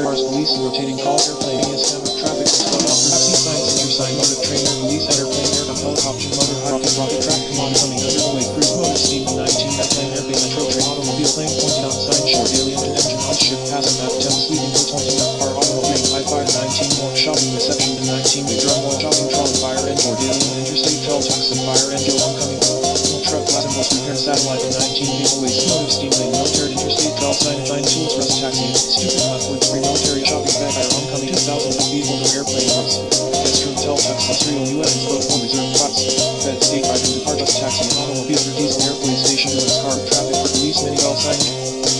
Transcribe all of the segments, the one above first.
cars, police, and rotating call airplane is hammer traffic slow offer taxi sign center sign motor trainer police airplane aircraft helicopter motor high rocket track? Command coming underway cruise motor steam 19 airplane airplane metro train automobile plane pointing on sign short alien engine on. Ship passing map 10 sleeping boat pointing up car automobile high fire 19 more. Shopping reception to 19 big drum oil shopping trolley fire and or alien interstate tell tax and fire engine. Oncoming truck glass and bus repair satellite 19 giveaways motive steam lane. Military interstate call sign. 9 tools rust taxi tax serial UN boat for reserve class bed state item depart just taxi automobile for diesel airplane station US car traffic for police mini bell sign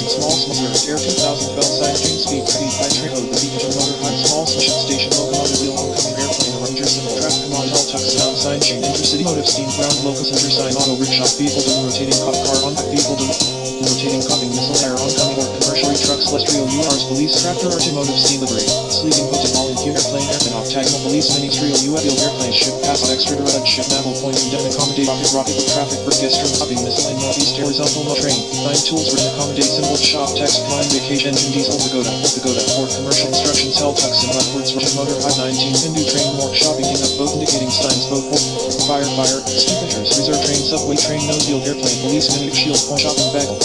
small small air 2000 bell sign train speed speed high train the beacon motor high small station station locomotive wheel oncoming airplane ranger symbol traffic command tel tax sound sign chain intercity motive steam ground locus enter sign auto rickshaw vehicle to rotating cop car on vehicle to rotating copying missile air oncoming or commercial trucks celestial URs police tractor automotive steam livery rocket rocket traffic for guest room copying missile in northeast horizontal no train nine tools written accommodate symbol shop text line vacation engine diesel pagoda pagoda for commercial instructions hell tucks and leftwards russian motor high 19 Hindu train more shopping up both indicating signs both fire fire stupiders reserve train subway train nose wheel airplane police minute shield point shopping bagel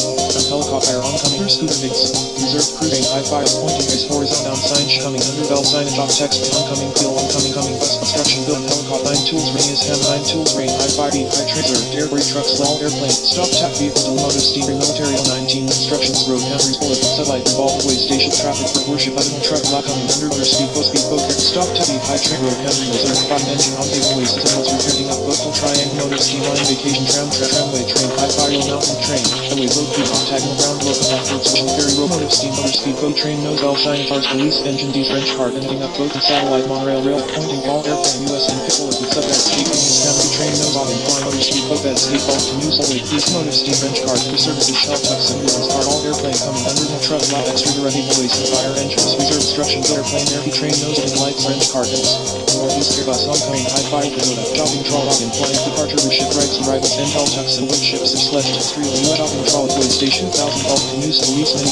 helicopter oncoming scooter base reserved train high fire pointing is horizontal down sign coming under bell sign and top text oncoming wheel oncoming coming bus construction build helicopter nine tools ring is ham nine tools rain high fire beat high train reserved airbury trucks all airplane stop tap vehicle to motive steam military 19 instructions road Henry's bullet satellite revolve way station traffic for worship animal truck lock coming under speed post speed poker stop tap beat high train road Henry reserved five engine on way signals returning up local triangle motive steam line vacation tram tra tramway train high fire mountain train highway road beat octagonal ground local backwards vision ferry road steam motor speed boat train nose all shine cars police engine D French car ending up boat and satellite monorail rail pointing all airplane US and pickle with sub escaping is family train nose on and flying motor speed boat bed skate ball to news hallway police motive steam French car for services shell tucks ambulance car all airplane coming under the truck lot extra direct voice and fire engines reserve instructions airplane air train nose and lights French car northeast airbus oncoming high fire pagoda shopping trolley in flying departure with ship rights and rivals intel tucks and wind ships are sledged street US shopping trolley station 1000 bulk to news police mini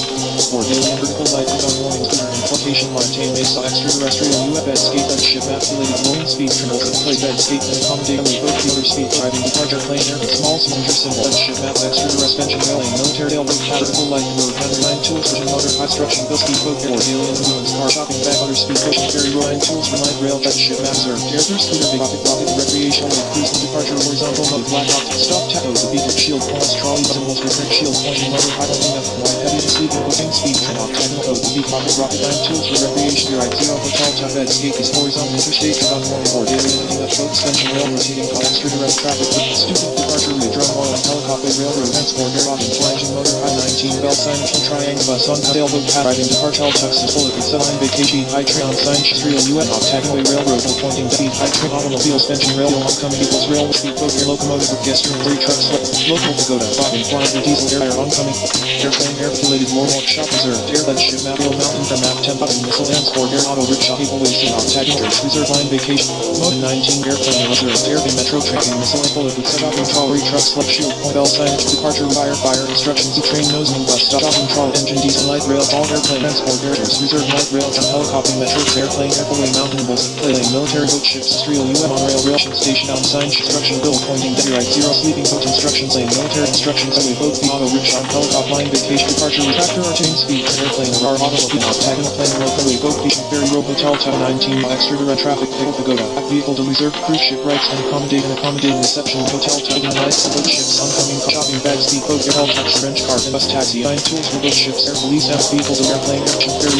for daily vertical light on warning scooter importation Martain Mesa extraterrestrial UF escape and ship affiliated rolling speed triple play bed skate and accommodate with both motor speed driving departure plane air small cylinder symbol and ship map extraterrestrial engine military rail road vertical light road nine tools motor high bill speed boat air alien ambulance car shopping motor speed pushing ferry road tools light rail jet ship map reserved scooter big rocket rocket recreational cruise departure horizontal mode black off stop taco the beacon shield points trolley symbols return shield motor high holding up wide heavy sleeping booking speed? Train octagonal code. The beat rocket rocket nine tools for recreation your right zero hotel top bed skate is horizontal interstate morning board daily lifting up boat suspension rail rotating car extra direct traffic stupid departure with drum oil helicopter railroad transport air rocket flange motor high 19 bell sign triangle bus on sailboat path driving departure Texas bullet with line vacation high train on sign street UN octagonal railroad pointing speed high train automobile suspension rail oncoming equals rail speed boat locomotive with guest room three trucks local pagoda bobbing flying diesel air fire oncoming. Airplane air related more shop reserved air. Bed ship map wheel mountain from map temp and missile Dance transport air auto rickshaw people wasting octagonal reserve line vacation. Mode 19 airplane reserved air metro train missile bullet with up trolley trucks left shield point bell signage departure fire fire instructions to train nosing bus stop control engine diesel light rail all airplane transport areas reserve light rail and helicopter metro airplane airplane mountain bulls plane. Military boat ships streal UN on rail rail station on sign construction, bill pointing to right zero sleeping boat instructions lane military instructions highway boat the auto rickshaw helicopter line vacation departure tractor or chain speed airplane or automobile octagonal plane locally boat beach ferry road hotel town 19 extra direct traffic pickle pagoda vehicle to reserve cruise ship rights and accommodate and accommodating reception hotel lights and boat ships oncoming shopping bags, speed boat air tax French car and bus taxi nine tools for boat ships air police have vehicle to airplane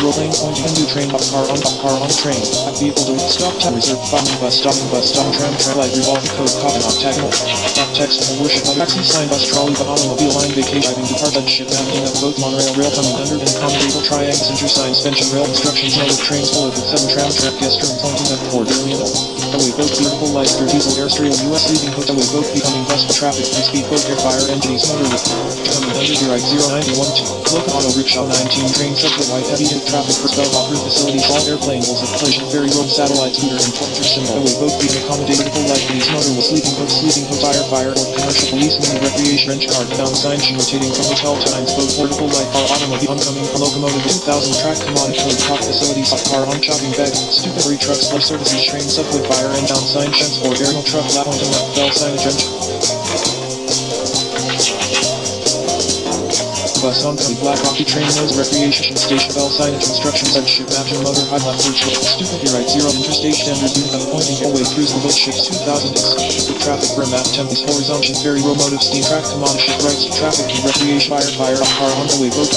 road plane pointing train up car on up car on train have vehicle to stop town reserve following bus stopping bus stop tram tram light revolving code copy octagonal stop text and worship taxi sign bus trolley automobile line vacation driving departure ship mapping of boat monorail rail coming under and accommodable triangle center sign suspension rail instructions motor trains bullet with seven tram track guest room pointing at port alien Highway boat vertical light for diesel airstream US leaving hotel boat becoming bus traffic and speed boat air fire engines motor with coming under right 0912 local auto rickshaw 19 train white heavy hit traffic for spell off route facilities. All airplane will zip plation ferry road satellite scooter and pointer symbol. Away boat being accommodate vertical light these motor will sleeping boat sleeping boat fire fire or commercial police mini recreation wrench car down sign she rotating from hotel times boat vertical light car automobile oncoming locomotive 2000 track commodity code cop facilities car on shopping bag stupid trucks flow services train subway fire and down sign transport aerial truck lap pointing up bell signage wrench bus oncoming black coffee train nose recreation station bell instructions and ship action motor high left road ship stupid right zero interstate standard unit pointing away cruise the boat ship 2000 x with traffic rim map tempest horizontal ferry motive steam track commodity ship rights traffic and recreation fire fire up car on the way boat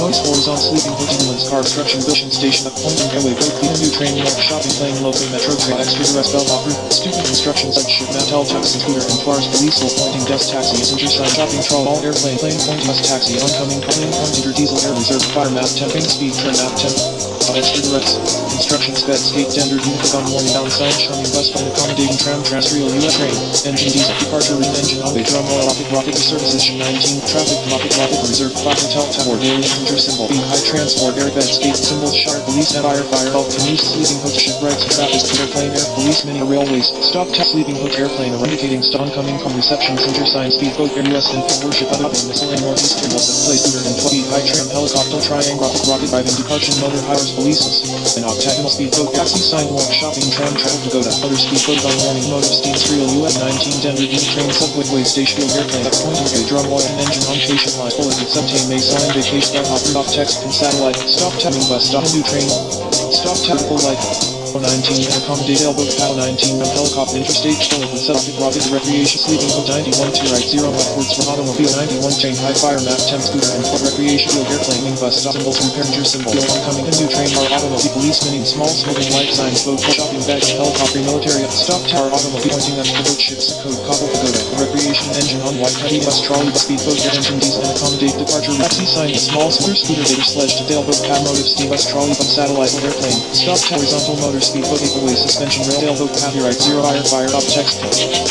Modes horizontal sleeping ambulance car obstruction building station up pointing away boat new train mark shopping plane local metro train extra rest bell off route stupid instructions like ship map tel taxi scooter and cars police pointing desk taxi messenger sign shopping troll all airplane plane pointing bus taxi oncoming Incoming plane pointer diesel air reserve fire map temping speed trim map temp. Extra directs. Instructions bed skate tender unit gun warning down sign shining bus plane accommodating tram terrestrial US train. Engine diesel departure route engine on way drum oil rocket rocket services 19 traffic rocket rocket reserve fire hotel tower daily messenger symbol. Beam high transport air bed skate symbol sharp police and fire fire help canoes sleeping hook ship rights traffic airplane air police mini railways stop test sleeping hook airplane indicating stop coming from reception center sign speed boat air US and worship other missile in northeast place Scooter and 12 high trim helicopter triangle rocket driving departure motor hires polices. An octagonal speedboat taxi sidewalk shopping tram travel to go to other speedboat on warning motor steam serial US 19 Denver unit train subway way station airplane. Up pointing a drum and engine on patient line. Bullet subtame may sign vacation hopper off text and satellite. Stop tapping bus stop new train. Stop tactical light 19 accommodate elbow PAL 19 run helicopter interstate with subject rocket recreation sleeping code 91 2 right 0 upwards from automobile 91 chain high fire map temp scooter and foot recreation field airplane wing bus stop symbols repair passenger symbol. No oncoming new train car automobile police mini small smoking light signs boat shopping bag helicopter military stop tower automobile pointing to boat ships code cobble pagoda recreation engine on white heavy bus trolley speedboat engine diesel accommodate departure taxi sign small scooter scooter sledge to Daleboat cab motive steam bus trolley bus satellite airplane stop horizontal motor speed boat away suspension rail tailboat copyright zero fire fire up text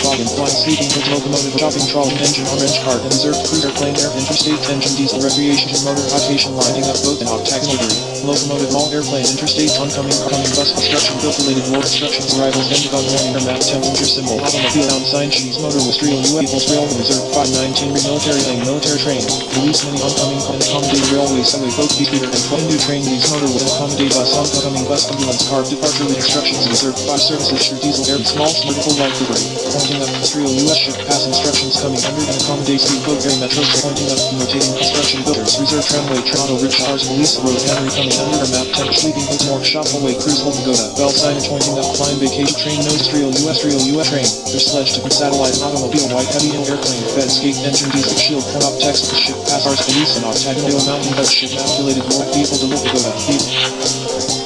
login flying sleeping locomotive shopping trolley engine orange cart and cruiser plane air interstate engine diesel recreation motor rotation lining up boat and octagonal locomotive all airplane interstate oncoming coming bus construction built related war instructions arrivals ended on warning or map temperature symbol automobile down sign cheese motor with real U equals rail reserve 519 military lane military train police many oncoming and accommodate railway subway boat speeder and 20 new train these motor with accommodate bus oncoming bus ambulance car departure instruction instructions reserved 5 services through diesel air small vertical light delivery. Pointing up Israel US ship pass instructions coming under and accommodate speed boat very metro pointing up rotating construction builders reserve tramway Toronto Rich Hours Police Road Henry coming under map 10 sleeping hood more shop away cruise hold Pagoda bell signage pointing up climb vacation train nose Israel US Israel US train. Their sledge to satellite automobile white heavy hill airplane bed skate engine diesel shield point up text to ship pass ours police and octagonal mountain bed ship calculated more people to look Pagoda Incense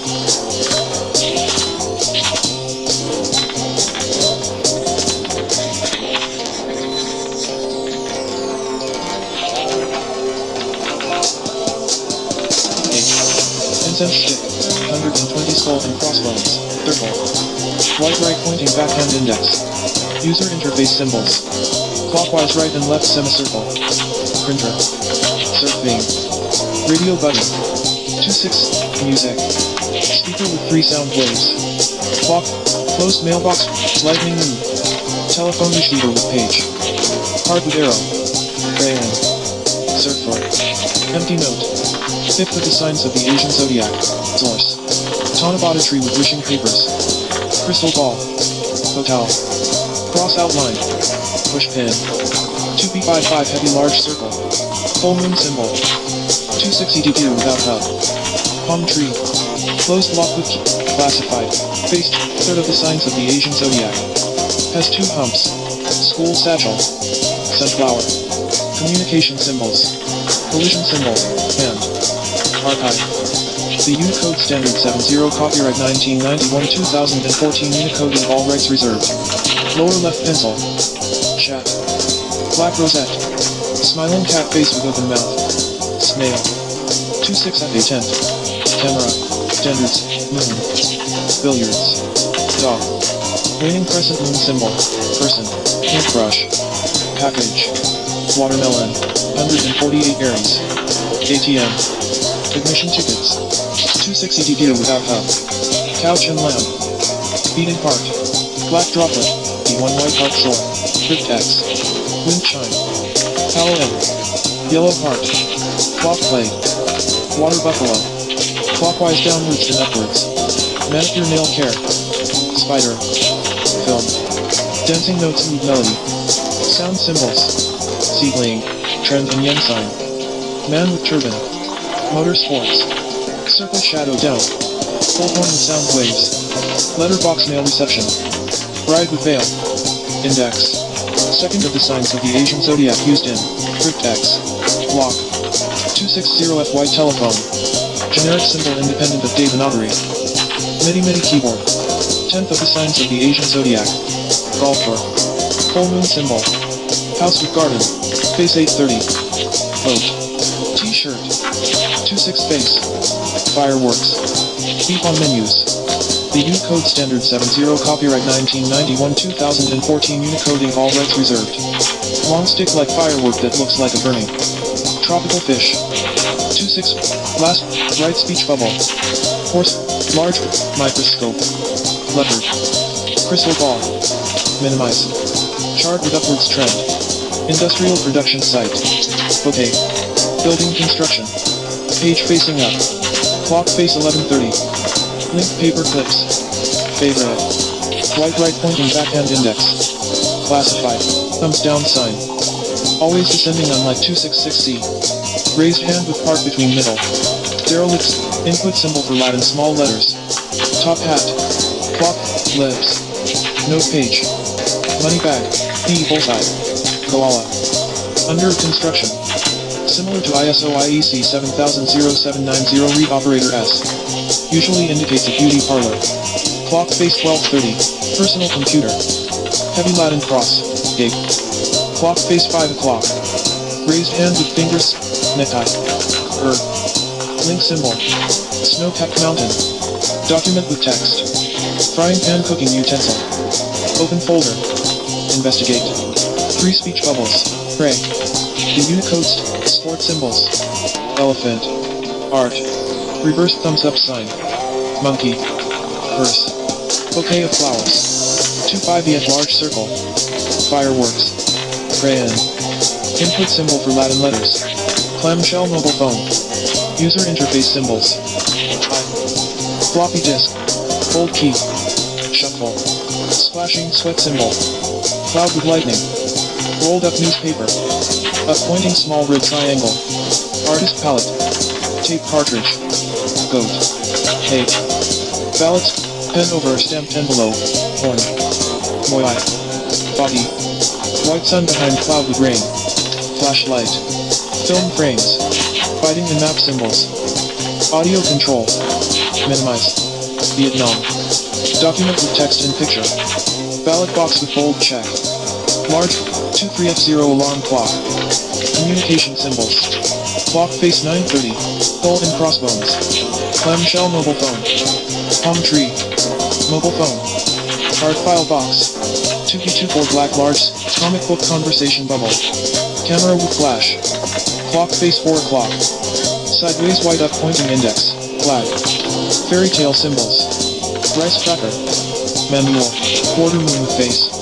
Right right pointing backhand index. User interface symbols. Clockwise right and left semicircle. Printer. Surfing. Radio button. 26, music. Speaker with three sound waves. Clock, closed mailbox, lightning move. Telephone receiver with page. Card with arrow. Crayon. Surfer. Empty note. Fifth with the signs of the Asian zodiac. Source. Tanabata tree with wishing papers. Crystal ball. Hotel. Cross outline. Push pin. 2p55 heavy large circle. Full moon symbol. 260 without hub. Palm tree. Closed lock with key. Classified. Faced. Third of the signs of the Asian zodiac. Has two humps. School satchel. Sunflower. Communication symbols. Collision symbol. And. Archive. The Unicode Standard 70 Copyright 1991 2014 Unicode and all rights reserved. Lower left pencil. Chat. Black rosette. Smiling cat face with open mouth. Snail. 26 at a tent. Camera. Standards. Moon. Billiards. Dog. Waning crescent moon symbol. Person. Paintbrush. Package. Watermelon. 148 berries. ATM. Admission tickets. 260 gear without hub. Couch and lamp. Beating heart. Black droplet. D1 white heart shore. Cryptex. Wind chime. Yellow heart. Clock play. Water buffalo. Clockwise downwards and upwards. Manicure nail care. Spider. Film. Dancing notes and melody. Sound symbols. Seedling. Trend and yen sign. Man with turban. Motorsports. Circle shadow down. Bullhorn with sound waves. Letterbox mail reception. Bride with veil. Index. Second of the signs of the Asian zodiac used in Cryptex. Block. 260FY telephone. Generic symbol independent of Devanagari. MIDI MIDI keyboard. Tenth of the signs of the Asian zodiac. Golfer. Full moon symbol. House with garden. Face 830. Boat. T-shirt. 26 face. Fireworks. Beep on menus. The Unicode Standard 70 Copyright 1991 2014 Unicode Inc all rights reserved. Long stick like firework that looks like a burning. Tropical fish. 26 Last Right speech bubble. Horse Large microscope. Leopard. Crystal ball. Minimize. Chart with upwards trend. Industrial production site. Okay. Building construction. Page facing up. Clock face 1130. Link paper clips. Favorite. White right pointing backhand index. Classified. Thumbs down sign. Always descending on like 266C. Raised hand with part between middle. Derelicts. Input symbol for Latin small letters. Top hat. Clock. Lips. Note page. Money bag. D bullseye. Koala. Under construction. Similar to ISO IEC 700790 read operator S. Usually indicates a beauty parlor. Clock face 1230. Personal computer. Heavy Latin cross. Gate. Clock face 5 o'clock. Raised hand with fingers. Necktie. Er. Link symbol. Snow-capped mountain. Document with text. Frying pan cooking utensil. Open folder. Investigate. Three speech bubbles. Pray. The Unicode st- sport symbols. Elephant. Art. Reverse thumbs up sign. Monkey. Purse. Bouquet of flowers. 2-5 at large circle. Fireworks. Crayon. Input symbol for Latin letters. Clamshell mobile phone. User interface symbols. Floppy disk. Hold key. Shuffle. Splashing sweat symbol. Cloud with lightning. Rolled up newspaper. A pointing small red triangle. Artist palette. Tape cartridge. Goat. Tape. Ballots. Pen over a stamped envelope. Horn. Moi. Body. White sun behind cloud with rain. Flashlight. Film frames. Fighting and map symbols. Audio control. Minimize. Vietnam. Document with text and picture. Ballot box with bold check. Large 23F0 alarm clock. Communication symbols. Clock face 930. Skull and crossbones. Clamshell mobile phone. Palm tree. Mobile phone. Card file box. 2P24 black large comic book conversation bubble. Camera with flash. Clock face 4 o'clock. Sideways white up pointing index. Flag. Fairy tale symbols. Rice cracker. Manual. Quarter moon with face.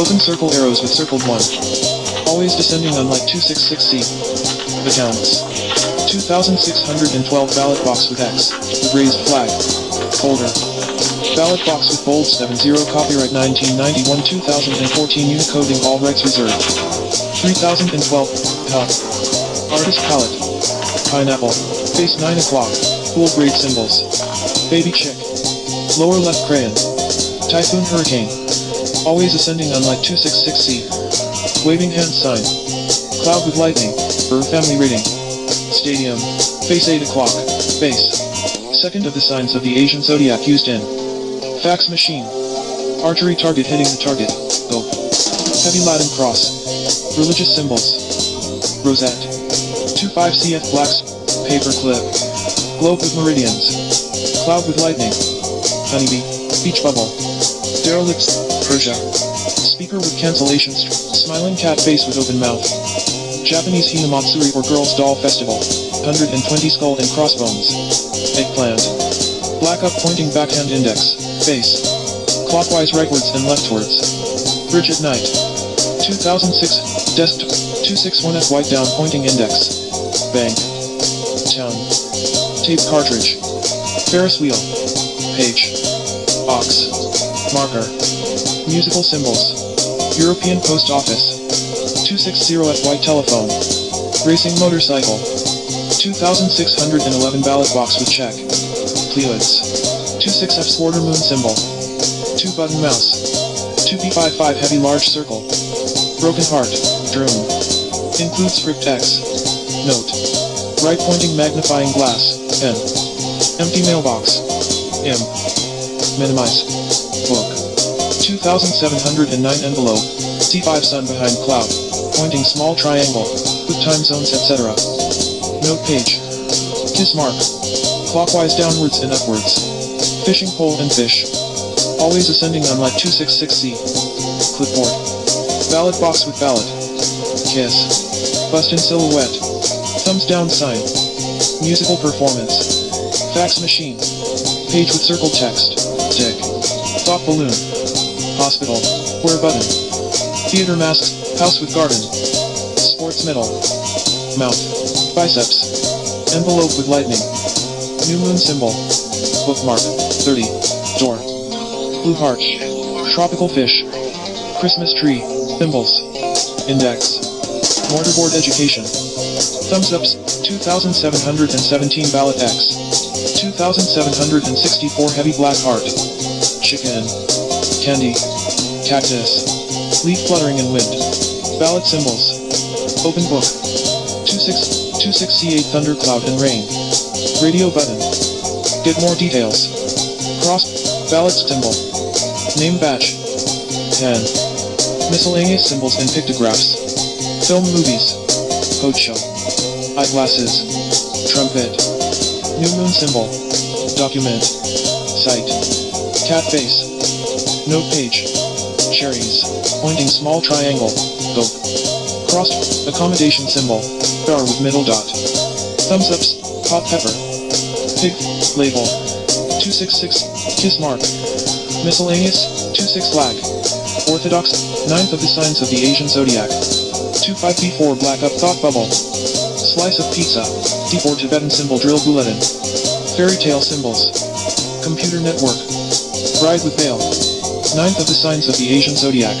Open circle arrows with circled 1. Always descending on like 266C. The counts. 2612 ballot box with X. Raised flag. Folder. Ballot box with bold 70 copyright 1991 2014 Unicode Inc all rights reserved. 3012 top. Artist palette. Pineapple. Face 9 o'clock. Cool grade symbols. Baby chick. Lower left crayon. Typhoon hurricane. Always ascending on like 266C. Waving hand sign. Cloud with lightning. Bird family rating. Stadium. Face 8 o'clock. Base. Second of the signs of the Asian zodiac used in. Fax machine. Archery target hitting the target. Go. Heavy Latin cross. Religious symbols. Rosette. 25 CF blacks. Paper clip. Globe with meridians. Cloud with lightning. Honeybee. Beach bubble. Derelicts. Persia. Speaker with cancellation. Smiling cat face with open mouth. Japanese Hinamatsuri or Girls Doll Festival. 120 skull and crossbones. Eggplant. Black up pointing backhand index. Face. Clockwise rightwards and leftwards. Bridge at night. 2006. Desktop. 261F white down pointing index. Bank. Town. Tape cartridge. Ferris wheel. Page. Ox. Marker. Musical symbols. European Post Office. 260F white telephone. Racing motorcycle. 2611 ballot box with check. Pleoids. 26F Swarter moon symbol. 2 button mouse. 2P55 heavy large circle. Broken heart. Drone. Includes script X. Note. Right pointing magnifying glass. N. Empty mailbox. M. Minimize. Book. 2709 envelope. C5 sun behind cloud. Pointing small triangle. With time zones etc. Note page. Kiss mark. Clockwise downwards and upwards. Fishing pole and fish. Always ascending on light 266C. Clipboard. Ballot box with ballot. Kiss. Bust in silhouette. Thumbs down sign. Musical performance. Fax machine. Page with circle text. Tick. Thought balloon. Hospital. Where button. Theater masks. House with garden. Sports medal. Mouth. Biceps. Envelope with lightning. New moon symbol. Bookmark. 30. Door. Blue heart. Tropical fish. Christmas tree. Thimbles. Index. Mortarboard education. Thumbs ups. 2717 ballot X. 2764 heavy black heart. Chicken. Candy. Cactus. Leaf fluttering in wind. Ballot symbols. Open book. 26, 26C8 thundercloud and rain. Radio button. Get more details. Cross. Ballot symbol. Name batch. Pen. Miscellaneous symbols and pictographs. Film movies. Show. Eyeglasses. Trumpet. New moon symbol. Document. Site. Cat face. Note page. Cherries. Pointing small triangle. Go. Crossed. Accommodation symbol. Bar with middle dot. Thumbs ups. Hot pepper. Pig. Label. 266. Kiss mark. Miscellaneous. 26 lag. Orthodox. Ninth of the signs of the Asian zodiac. 25B4 black up thought bubble. Slice of pizza. D4 Tibetan symbol drill bulletin. Fairy tale symbols. Computer network. Bride with veil. Ninth of the signs of the Asian zodiac.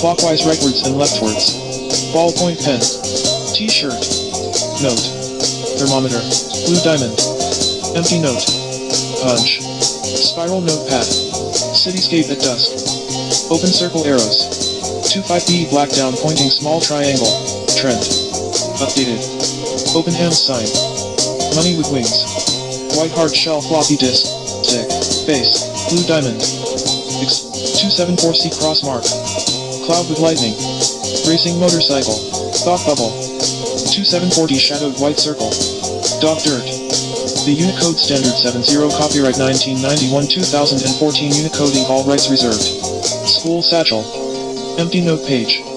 Clockwise rightwards and leftwards. Ballpoint pen. T-shirt. Note. Thermometer. Blue diamond. Empty note. Punch. Spiral notepad. Cityscape at dusk. Open circle arrows. 25B black down pointing small triangle. Trend. Updated. Open hand sign. Money with wings. White heart shell floppy disk. Tick. Face. Blue diamond. X 274C cross mark. Cloud with lightning. Racing motorcycle. Thought bubble. 2740 shadowed white circle. Dog dirt. The Unicode Standard 70 Copyright 1991-2014 Unicode Inc All rights reserved. School satchel. Empty note page.